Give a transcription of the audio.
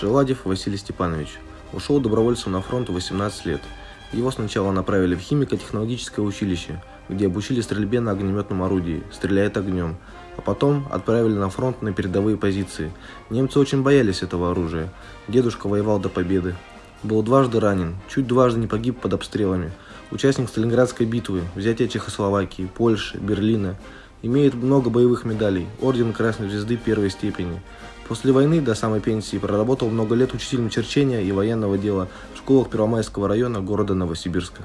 Шеладев Василий Степанович. Ушел добровольцем на фронт в 18 лет. Его сначала направили в химико-технологическое училище, где обучили стрельбе на огнеметном орудии, стреляет огнем, а потом отправили на фронт на передовые позиции. Немцы очень боялись этого оружия. Дедушка воевал до победы. Был дважды ранен, чуть дважды не погиб под обстрелами. Участник Сталинградской битвы, взятия Чехословакии, Польши, Берлина. Имеет много боевых медалей, орден Красной Звезды первой степени. После войны до самой пенсии проработал много лет учителем черчения и военного дела в школах Первомайского района города Новосибирска.